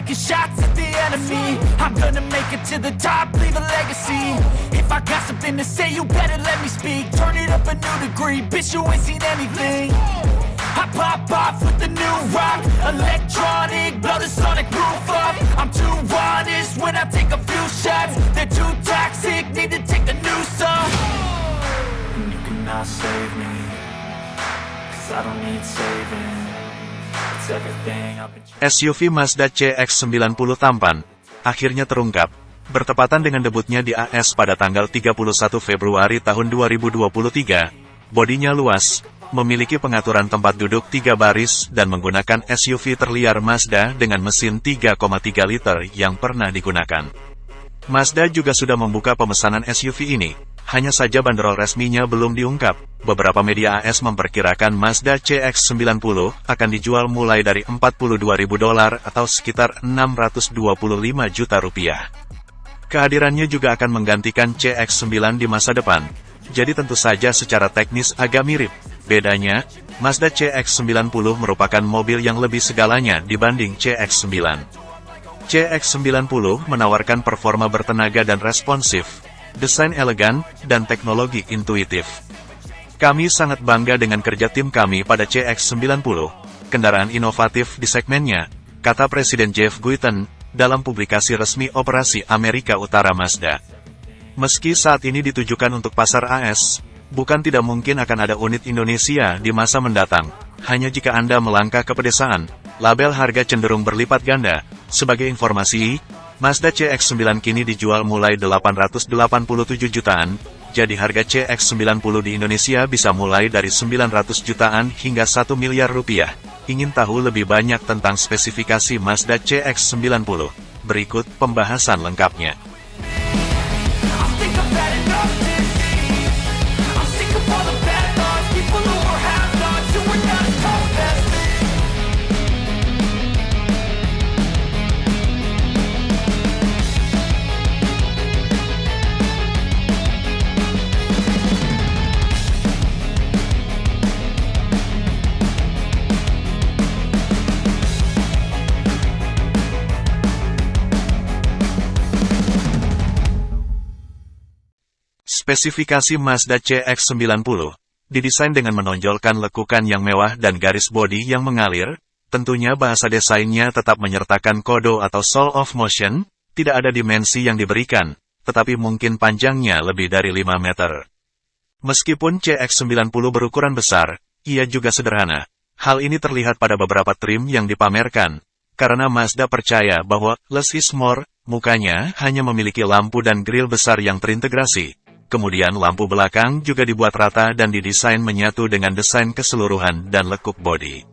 taking shots at the enemy. I'm gonna make it to the top, leave a legacy. If I got something to say, you better let me speak. Turn it up a new degree, bitch you ain't seen anything. I pop off with the new rock Electronic, blow the sonic roof up. I'm too honest when I take a few shots. They're too toxic, need to take a new song And you cannot save me Cause I don't need saving SUV Mazda CX-90 tampan, akhirnya terungkap, bertepatan dengan debutnya di AS pada tanggal 31 Februari tahun 2023. Bodinya luas, memiliki pengaturan tempat duduk tiga baris dan menggunakan SUV terliar Mazda dengan mesin 3,3 liter yang pernah digunakan. Mazda juga sudah membuka pemesanan SUV ini, hanya saja bandrol resminya belum diungkap. Beberapa media AS memperkirakan Mazda CX-90 akan dijual mulai dari 42.000 dolar atau sekitar 625 juta rupiah. Kehadirannya juga akan menggantikan CX-9 di masa depan, jadi tentu saja secara teknis agak mirip. Bedanya, Mazda CX-90 merupakan mobil yang lebih segalanya dibanding CX-9. CX-90 menawarkan performa bertenaga dan responsif, desain elegan, dan teknologi intuitif. Kami sangat bangga dengan kerja tim kami pada CX-90, kendaraan inovatif di segmennya, kata Presiden Jeff Guiten, dalam publikasi resmi operasi Amerika Utara Mazda. Meski saat ini ditujukan untuk pasar AS, bukan tidak mungkin akan ada unit Indonesia di masa mendatang. Hanya jika Anda melangkah ke pedesaan, label harga cenderung berlipat ganda. Sebagai informasi, Mazda CX-9 kini dijual mulai 887 jutaan, jadi harga CX-90 di Indonesia bisa mulai dari 900 jutaan hingga 1 miliar rupiah. Ingin tahu lebih banyak tentang spesifikasi Mazda CX-90? Berikut pembahasan lengkapnya. Spesifikasi Mazda CX-90 didesain dengan menonjolkan lekukan yang mewah dan garis bodi yang mengalir, tentunya bahasa desainnya tetap menyertakan kodo atau soul of motion, tidak ada dimensi yang diberikan, tetapi mungkin panjangnya lebih dari 5 meter. Meskipun CX-90 berukuran besar, ia juga sederhana. Hal ini terlihat pada beberapa trim yang dipamerkan, karena Mazda percaya bahwa less is more, mukanya hanya memiliki lampu dan grill besar yang terintegrasi. Kemudian lampu belakang juga dibuat rata dan didesain menyatu dengan desain keseluruhan dan lekuk bodi.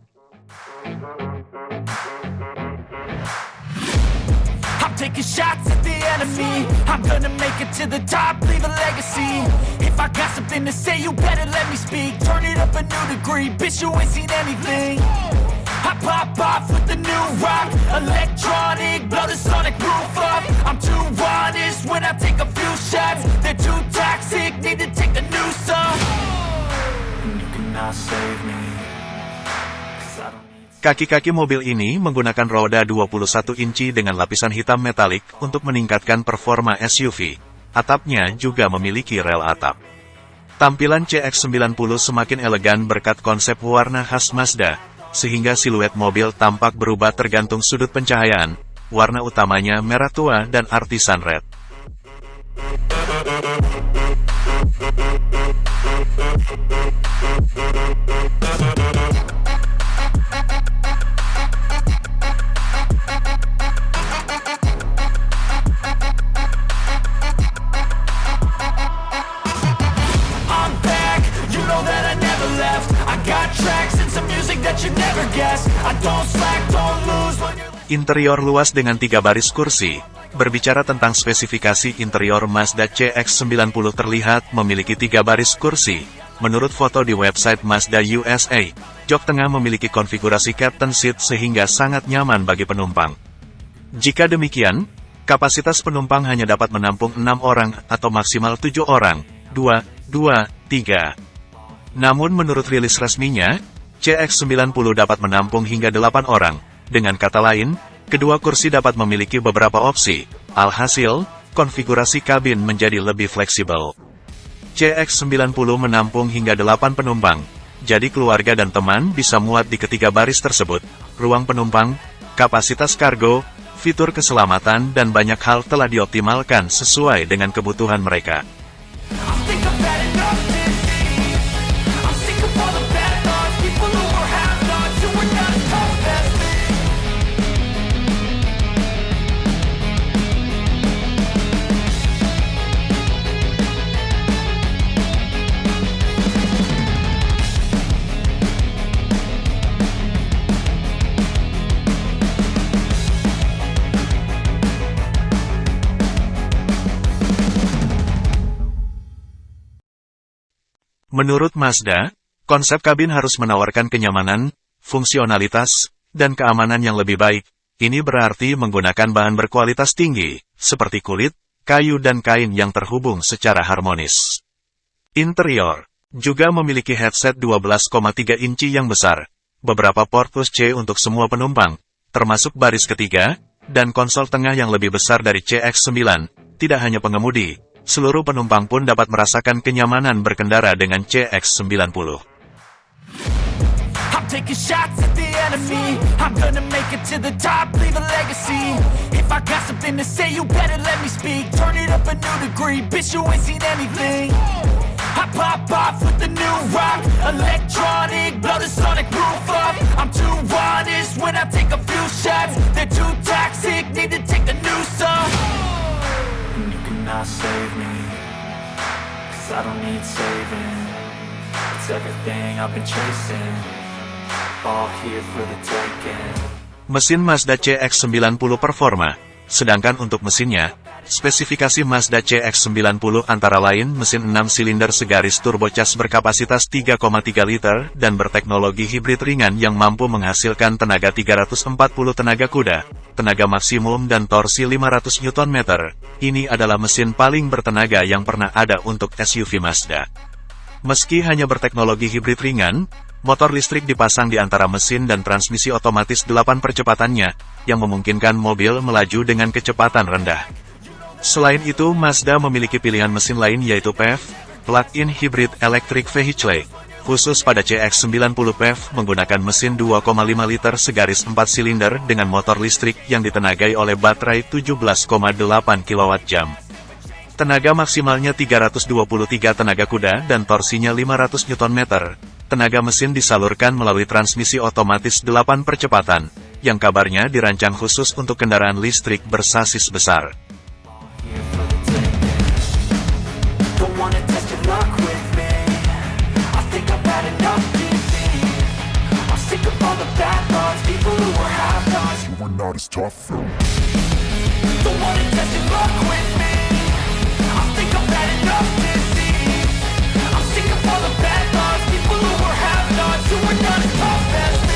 I pop off with the new rock. Electronic, blow the sonic roof up. I'm too honest when I take a few shots. They're too toxic, need to take a new song. And you cannot save me Kaki-kaki mobil ini menggunakan roda 21 inci dengan lapisan hitam metalik untuk meningkatkan performa SUV. Atapnya juga memiliki rel atap. Tampilan CX-90 semakin elegan berkat konsep warna khas Mazda, sehingga siluet mobil tampak berubah tergantung sudut pencahayaan, warna utamanya merah tua dan artisan red. Interior luas dengan tiga baris kursi. Berbicara tentang spesifikasi interior Mazda CX-90 terlihat memiliki tiga baris kursi. Menurut foto di website Mazda USA, jok tengah memiliki konfigurasi captain seat sehingga sangat nyaman bagi penumpang. Jika demikian, kapasitas penumpang hanya dapat menampung 6 orang atau maksimal 7 orang, 2, 2, 3. Namun menurut rilis resminya, CX-90 dapat menampung hingga 8 orang. Dengan kata lain, Kedua kursi dapat memiliki beberapa opsi, alhasil, konfigurasi kabin menjadi lebih fleksibel. CX-90 menampung hingga 8 penumpang, jadi keluarga dan teman bisa muat di ketiga baris tersebut. Ruang penumpang, kapasitas kargo, fitur keselamatan dan banyak hal telah dioptimalkan sesuai dengan kebutuhan mereka. Menurut Mazda, konsep kabin harus menawarkan kenyamanan, fungsionalitas, dan keamanan yang lebih baik. Ini berarti menggunakan bahan berkualitas tinggi, seperti kulit, kayu dan kain yang terhubung secara harmonis. Interior juga memiliki headset 12,3 inci yang besar, beberapa port plus-C untuk semua penumpang, termasuk baris ketiga, dan konsol tengah yang lebih besar dari CX-9. Tidak hanya pengemudi, seluruh penumpang pun dapat merasakan kenyamanan berkendara dengan CX-90. I'm taking shots at the enemy. I'm gonna make it to the top, leave a legacy. If I got something to say, you better let me speak. Turn it up a new degree, bitch, you ain't seen anything. I pop off with the new rock, electronic, blow the sonic roof up. I'm too honest when I I don't need saving. It's everything I've been chasing. All here for the taking. Mesin Mazda CX-90 Performa. Sedangkan untuk mesinnya, spesifikasi Mazda CX-90 antara lain mesin 6 silinder segaris turbocharged berkapasitas 3,3 liter dan berteknologi hibrid ringan yang mampu menghasilkan tenaga 340 tenaga kuda, tenaga maksimum dan torsi 500 Nm. Ini adalah mesin paling bertenaga yang pernah ada untuk SUV Mazda. Meski hanya berteknologi hibrid ringan, motor listrik dipasang di antara mesin dan transmisi otomatis 8 percepatannya, yang memungkinkan mobil melaju dengan kecepatan rendah. Selain itu, Mazda memiliki pilihan mesin lain yaitu PHEV, Plug-in Hybrid Electric Vehicle. Khusus pada CX-90 PHEV menggunakan mesin 2,5 liter segaris 4 silinder dengan motor listrik yang ditenagai oleh baterai 17,8 kWh. Tenaga maksimalnya 323 tenaga kuda dan torsinya 500 Nm. Tenaga mesin disalurkan melalui transmisi otomatis 8 percepatan, yang kabarnya dirancang khusus untuk kendaraan listrik bersasis besar. Were not as tough though. Test luck with me. I think I've had enough. I'm sick of all the bad thoughts, people who are have-nots, who are not as tough as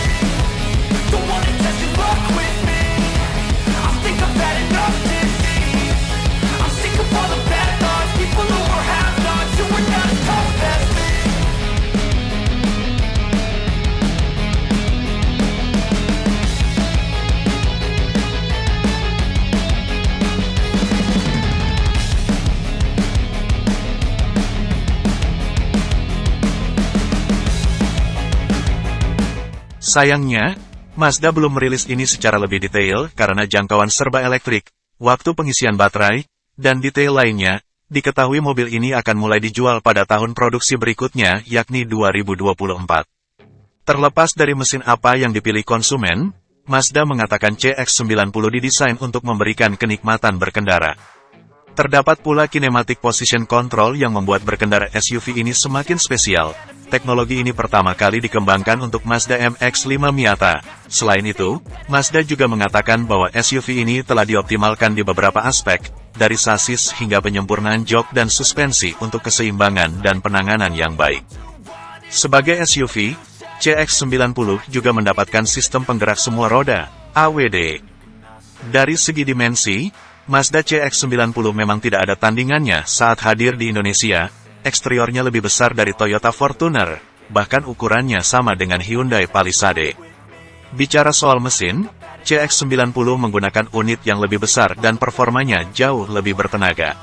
Sayangnya, Mazda belum merilis ini secara lebih detail karena jangkauan serba elektrik, waktu pengisian baterai, dan detail lainnya, diketahui mobil ini akan mulai dijual pada tahun produksi berikutnya yakni 2024. Terlepas dari mesin apa yang dipilih konsumen, Mazda mengatakan CX-90 didesain untuk memberikan kenikmatan berkendara. Terdapat pula kinematic position control yang membuat berkendara SUV ini semakin spesial. Teknologi ini pertama kali dikembangkan untuk Mazda MX-5 Miata. Selain itu, Mazda juga mengatakan bahwa SUV ini telah dioptimalkan di beberapa aspek, dari sasis hingga penyempurnaan jok dan suspensi untuk keseimbangan dan penanganan yang baik. Sebagai SUV, CX-90 juga mendapatkan sistem penggerak semua roda, AWD. Dari segi dimensi, Mazda CX-90 memang tidak ada tandingannya saat hadir di Indonesia, eksteriornya lebih besar dari Toyota Fortuner, bahkan ukurannya sama dengan Hyundai Palisade. Bicara soal mesin, CX-90 menggunakan unit yang lebih besar dan performanya jauh lebih bertenaga.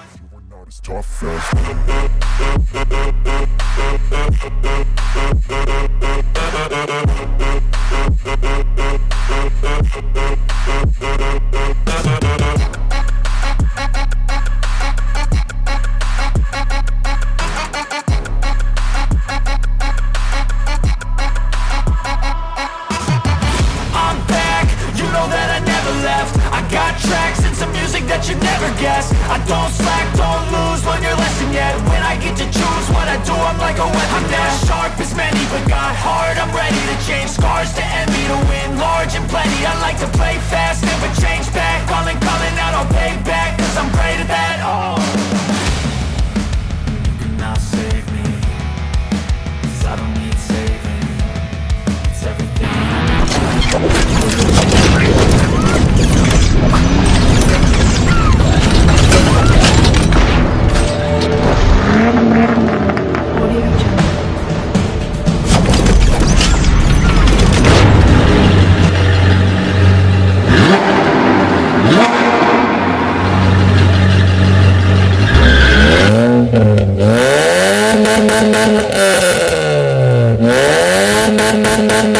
Plenty. I like to play fast, never change